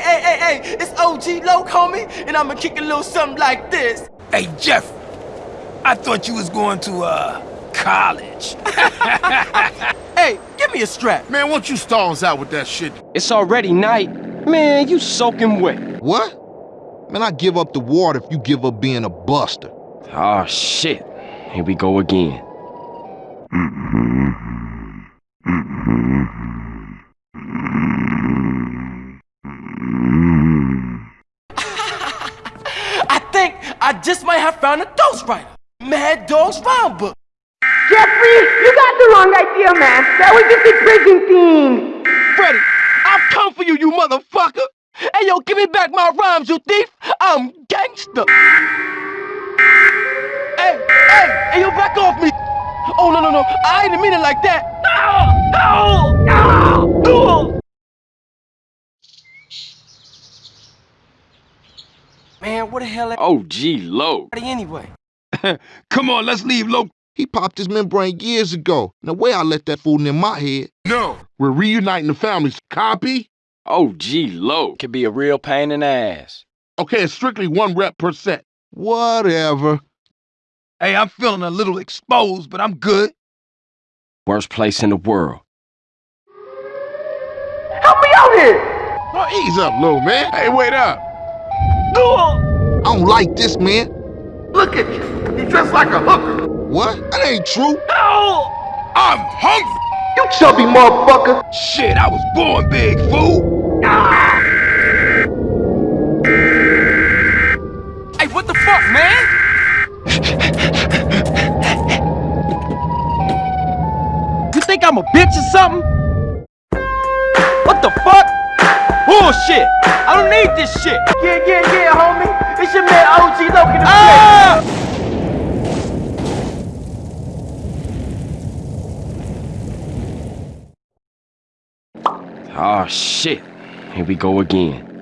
hey, hey, hey, hey, it's OG Loc, homie, and I'ma kick a little something like this. Hey, Jeff, I thought you was going to, uh, college. Hey, give me a strap. Man, why don't you stall us out with that shit? It's already night. Man, you soaking wet. What? Man, I give up the water if you give up being a buster. Oh, shit. Here we go again. Mm-hmm. Mm-hmm. Mm-hmm. I think I just might have found a ghostwriter. Mad Dog's Rhyme Book. Jeffrey, you got the wrong idea, man. That was just a prison theme. Freddy, I've come for you, you motherfucker. Hey, yo, give me back my rhymes, you thief. I'm gangster. Hey, hey, hey, yo, back off me. Oh, no, no, no. I didn't mean it like that. No, no, no. Man, what the hell are OG Loc. they anyway? Come on, let's leave Loc. He popped his membrane years ago. No way I let that fool in my head. No, we're reuniting the families. Copy? Oh, gee, Loc. Can be a real pain in the ass. Okay, it's strictly one rep per set. Whatever. Hey, I'm feeling a little exposed, but I'm good. Worst place in the world. Help me out here. Oh, ease up, little man. Hey, wait up. I don't like this, man. Look at you. You dressed like a hooker. What? That ain't true. I'm hungry. You chubby motherfucker. Shit, I was born big, fool. Ah. Hey, what the fuck, man? You think I'm a bitch or something? What the fuck? Bullshit! Need this shit! Yeah, yeah, yeah, homie. It's your man OG Loc in the Ah! Oh shit. Here we go again.